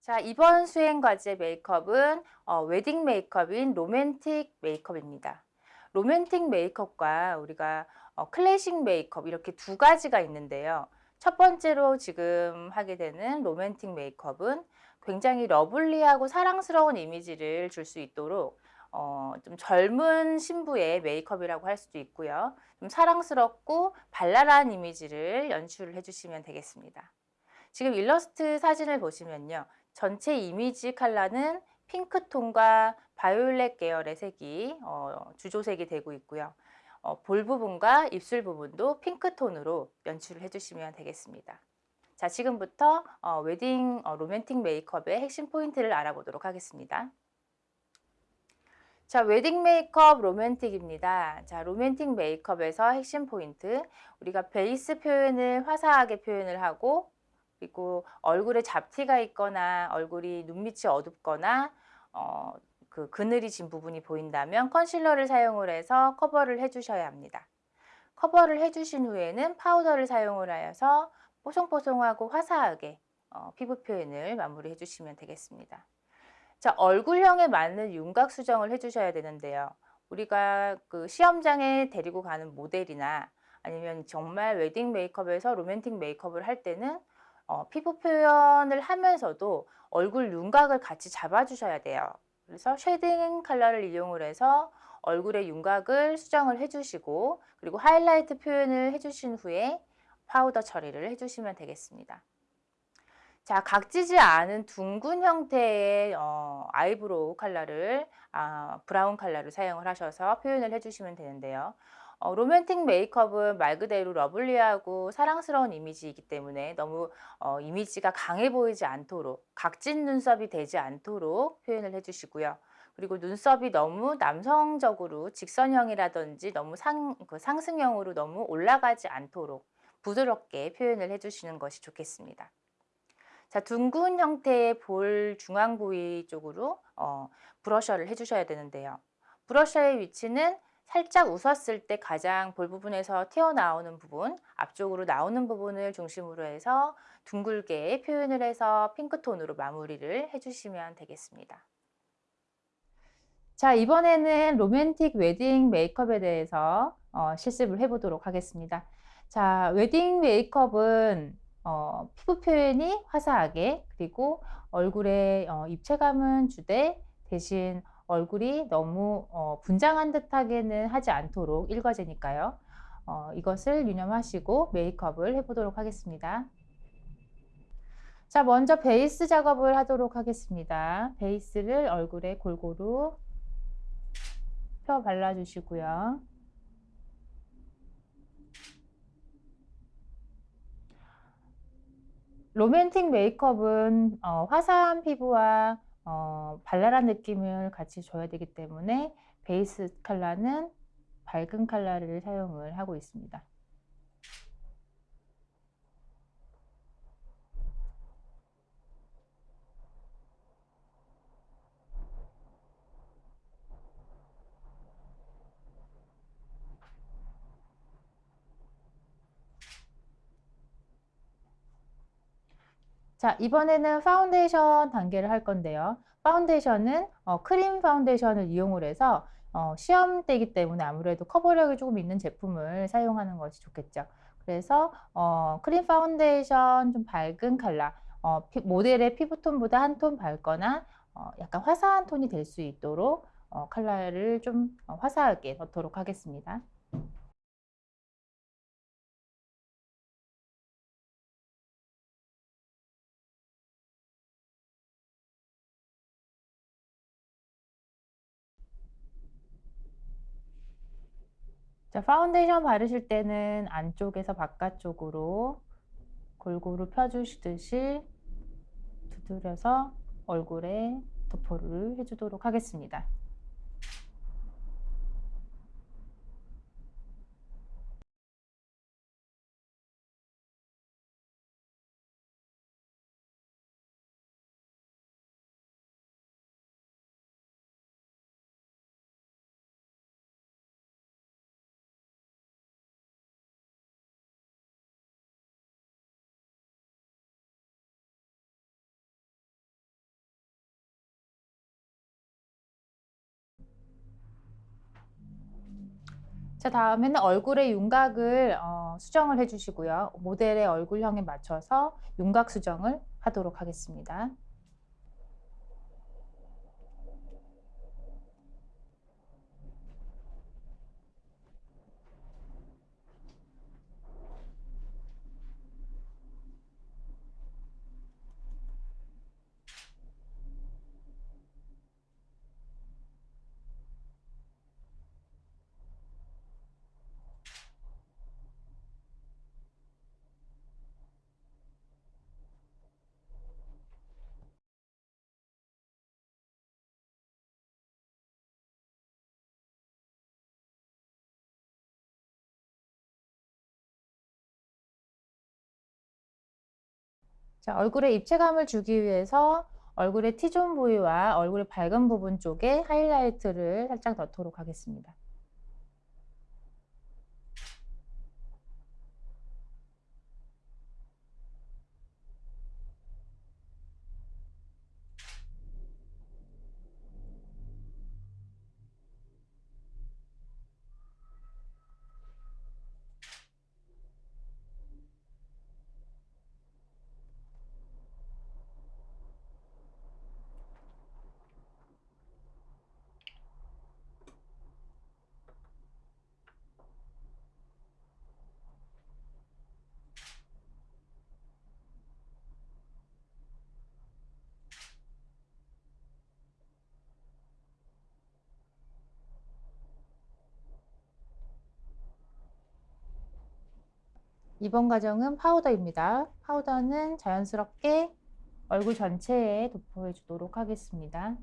자, 이번 수행 과제 메이크업은 어, 웨딩 메이크업인 로맨틱 메이크업입니다. 로맨틱 메이크업과 우리가 어, 클래식 메이크업 이렇게 두 가지가 있는데요. 첫 번째로 지금 하게 되는 로맨틱 메이크업은 굉장히 lovely하고 사랑스러운 이미지를 줄 수 있도록 어, 좀 젊은 신부의 메이크업이라고 할 수도 있고요. 좀 사랑스럽고 발랄한 이미지를 연출을 해주시면 되겠습니다. 지금 일러스트 사진을 보시면요. 전체 이미지 컬러는 핑크톤과 바이올렛 계열의 색이 어, 주조색이 되고 있고요. 어, 볼 부분과 입술 부분도 핑크톤으로 연출을 해주시면 되겠습니다. 자, 지금부터 어, 웨딩 어, 로맨틱 메이크업의 핵심 포인트를 알아보도록 하겠습니다. 자, 웨딩 메이크업 로맨틱입니다. 자, 로맨틱 메이크업에서 핵심 포인트. 우리가 베이스 표현을 화사하게 표현을 하고 그리고 얼굴에 잡티가 있거나 얼굴이 눈밑이 어둡거나 어, 그 그늘이 진 부분이 보인다면 컨실러를 사용을 해서 커버를 해주셔야 합니다. 커버를 해주신 후에는 파우더를 사용을 하여서 뽀송뽀송하고 화사하게 어, 피부 표현을 마무리해 주시면 되겠습니다. 자, 얼굴형에 맞는 윤곽 수정을 해주셔야 되는데요. 우리가 그 시험장에 데리고 가는 모델이나 아니면 정말 웨딩 메이크업에서 로맨틱 메이크업을 할 때는 어, 피부 표현을 하면서도 얼굴 윤곽을 같이 잡아주셔야 돼요. 그래서 shading 컬러를 이용을 해서 얼굴의 윤곽을 수정을 해주시고 그리고 하이라이트 표현을 해주신 후에 파우더 처리를 해주시면 되겠습니다. 자, 각지지 않은 둥근 형태의 어, eyebrow 컬러를 아, 브라운 컬러를 사용을 하셔서 표현을 해주시면 되는데요. 어, 로맨틱 메이크업은 말 그대로 lovely하고 사랑스러운 이미지이기 때문에 너무 어, 이미지가 강해 보이지 않도록 각진 눈썹이 되지 않도록 표현을 해주시고요. 그리고 눈썹이 너무 남성적으로 직선형이라든지 너무 상, 그 상승형으로 너무 올라가지 않도록 부드럽게 표현을 해주시는 것이 좋겠습니다. 자, 둥근 형태의 볼 중앙 부위 쪽으로 어, 블러셔를 해주셔야 되는데요. 블러셔의 위치는 살짝 웃었을 때 가장 볼 부분에서 튀어나오는 부분, 앞쪽으로 나오는 부분을 중심으로 해서 둥글게 표현을 해서 핑크톤으로 마무리를 해주시면 되겠습니다. 자, 이번에는 로맨틱 웨딩 메이크업에 대해서 어, 실습을 해보도록 하겠습니다. 자, 웨딩 메이크업은 어, 피부 표현이 화사하게 그리고 얼굴에 어, 입체감은 주되 대신 얼굴이 너무 어, 분장한 듯하게는 하지 않도록 일과제니까요. 어, 이것을 유념하시고 메이크업을 해보도록 하겠습니다. 자 먼저 베이스 작업을 하도록 하겠습니다. 베이스를 얼굴에 골고루 펴 발라주시고요. 로맨틱 메이크업은 어, 화사한 피부와 어, 발랄한 느낌을 같이 줘야 되기 때문에 베이스 컬러는 밝은 컬러를 사용을 하고 있습니다. 자 이번에는 파운데이션 단계를 할 건데요. 파운데이션은 어, 크림 파운데이션을 이용을 해서 어, 시험 때이기 때문에 아무래도 커버력이 조금 있는 제품을 사용하는 것이 좋겠죠. 그래서 어, 크림 파운데이션 좀 밝은 컬러 어, 피, 모델의 피부톤보다 한 톤 밝거나 어, 약간 화사한 톤이 될 수 있도록 어, 컬러를 좀 어, 화사하게 넣도록 하겠습니다. 자, 파운데이션 바르실 때는 안쪽에서 바깥쪽으로 골고루 펴주시듯이 두드려서 얼굴에 도포를 해주도록 하겠습니다. 자 다음에는 얼굴의 윤곽을 어, 수정을 해주시고요. 모델의 얼굴형에 맞춰서 윤곽 수정을 하도록 하겠습니다. 자, 얼굴에 입체감을 주기 위해서 얼굴의 T존 부위와 얼굴의 밝은 부분 쪽에 하이라이트를 살짝 넣도록 하겠습니다. 이번 과정은 파우더입니다. 파우더는 자연스럽게 얼굴 전체에 도포해 주도록 하겠습니다.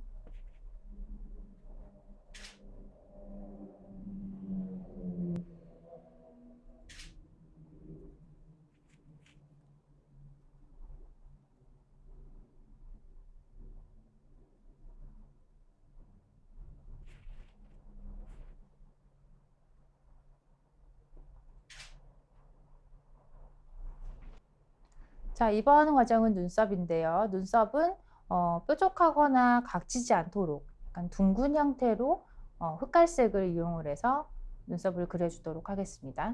자, 이번 과정은 눈썹인데요. 눈썹은 어, 뾰족하거나 각지지 않도록 약간 둥근 형태로 어, 흑갈색을 이용을 해서 눈썹을 그려주도록 하겠습니다.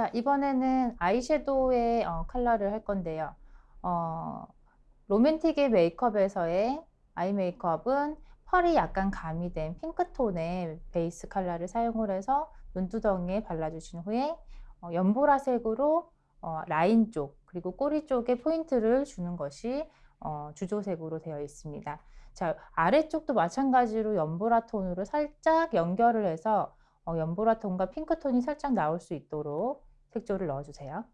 자, 이번에는 아이섀도우의 어, 컬러를 할 건데요. 어, 로맨틱의 메이크업에서의 아이 메이크업은 펄이 약간 가미된 핑크톤의 베이스 컬러를 사용을 해서 눈두덩이에 발라주신 후에 어, 연보라색으로 어, 라인 쪽 그리고 꼬리 쪽에 포인트를 주는 것이 어, 주조색으로 되어 있습니다. 자, 아래쪽도 마찬가지로 연보라 톤으로 살짝 연결을 해서 어, 연보라 톤과 핑크 톤이 살짝 나올 수 있도록 색조를 넣어주세요.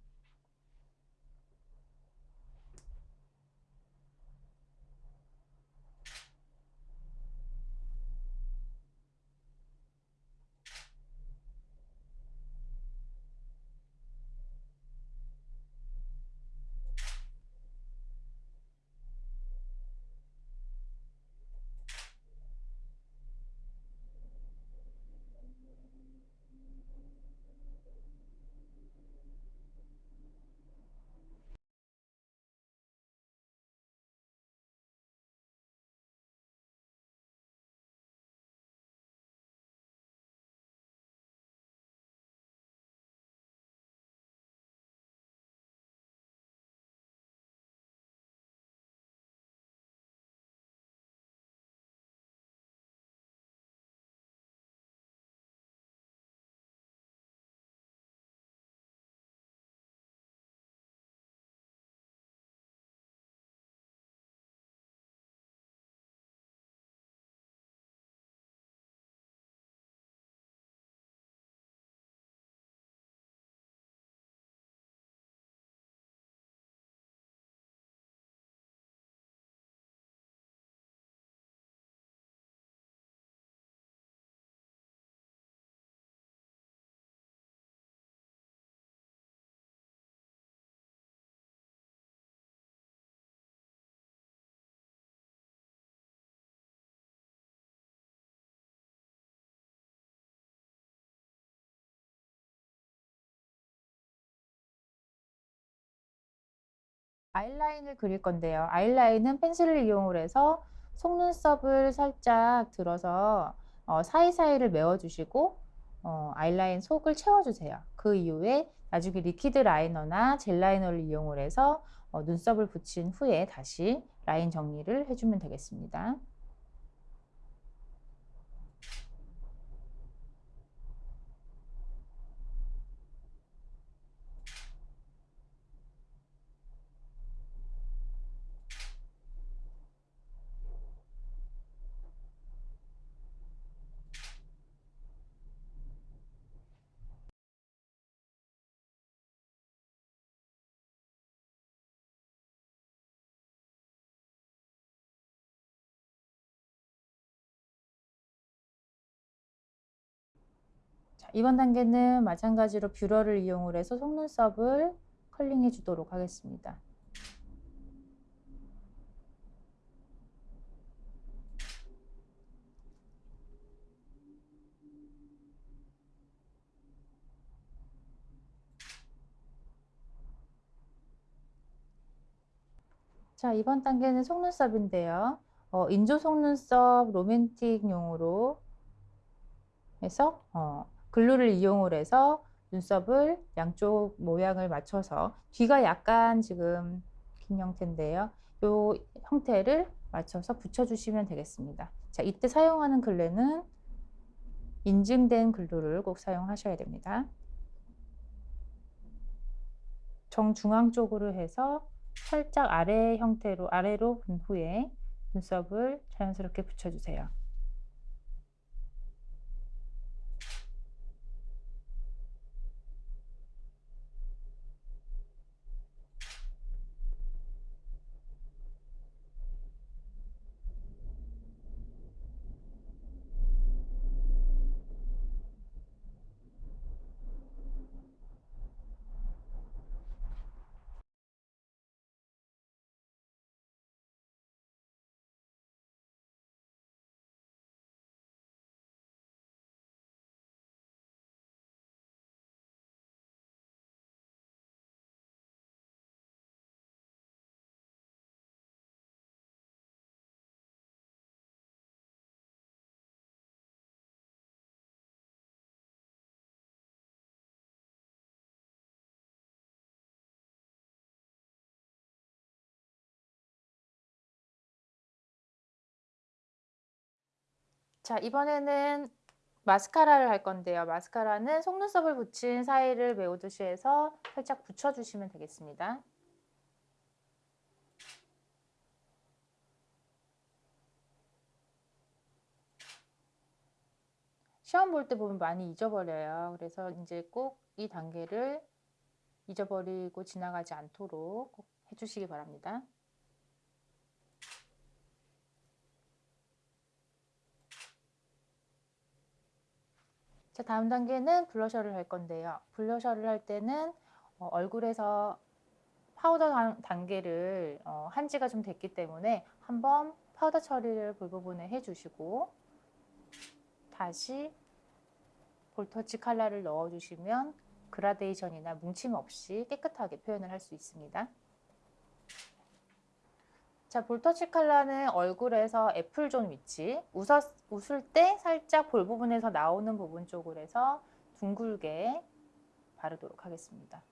아이라인을 그릴 건데요. 아이라인은 펜슬을 이용을 해서 속눈썹을 살짝 들어서 어, 사이사이를 메워주시고 어, 아이라인 속을 채워주세요. 그 이후에 나중에 liquid liner나 gel liner를 이용을 해서 어, 눈썹을 붙인 후에 다시 라인 정리를 해주면 되겠습니다. 자, 이번 단계는 마찬가지로 뷰러를 이용을 해서 속눈썹을 컬링해 주도록 하겠습니다. 자, 이번 단계는 속눈썹인데요. 어, 인조 속눈썹 로맨틱 용으로 해서 어, 글루를 이용을 해서 눈썹을 양쪽 모양을 맞춰서 귀가 약간 지금 긴 형태인데요. 이 형태를 맞춰서 붙여주시면 되겠습니다. 자, 이때 사용하는 글루는 인증된 글루를 꼭 사용하셔야 됩니다. 정중앙 쪽으로 해서 살짝 아래 형태로 아래로 분 후에 눈썹을 자연스럽게 붙여주세요. 자, 이번에는 마스카라를 할 건데요. 마스카라는 속눈썹을 붙인 사이를 메우듯이 해서 살짝 붙여주시면 되겠습니다. 시험 볼 때 보면 많이 잊어버려요. 그래서 이제 꼭 이 단계를 잊어버리고 지나가지 않도록 해주시기 바랍니다. 자, 다음 단계는 블러셔를 할 건데요. 블러셔를 할 때는 어, 얼굴에서 파우더 단- 단계를 어, 한 지가 좀 됐기 때문에 한번 파우더 처리를 볼 부분에 해주시고 다시 볼터치 컬러를 넣어주시면 그라데이션이나 뭉침 없이 깨끗하게 표현을 할 수 있습니다. 자, 볼터치 컬러는 얼굴에서 apple zone 위치, 웃었, 웃을 때 살짝 볼 부분에서 나오는 부분 쪽으로 해서 둥글게 바르도록 하겠습니다.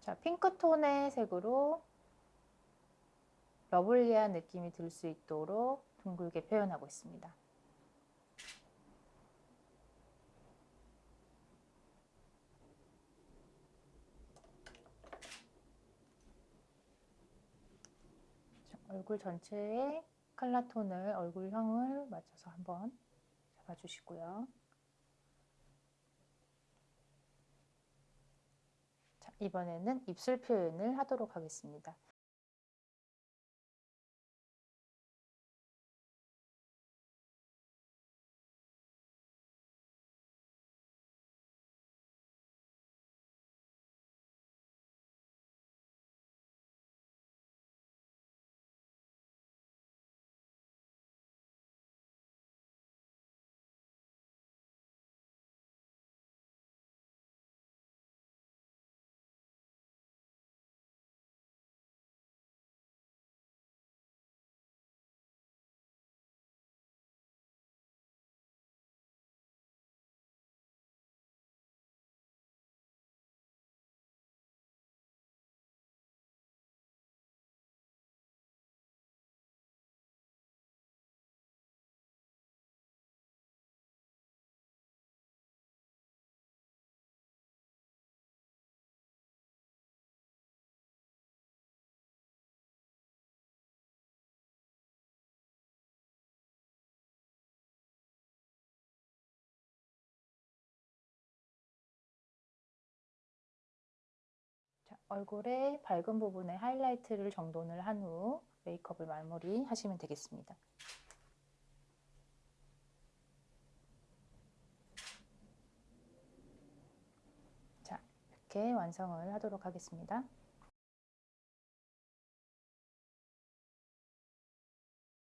자, 핑크톤의 색으로 러블리한 느낌이 들 수 있도록 둥글게 표현하고 있습니다. 자, 얼굴 전체에 컬러 톤을, 얼굴형을 맞춰서 한번 잡아주시고요. 이번에는 입술 표현을 하도록 하겠습니다. 얼굴의 밝은 부분에 하이라이트를 정돈을 한 후 메이크업을 마무리 하시면 되겠습니다. 자, 이렇게 완성을 하도록 하겠습니다.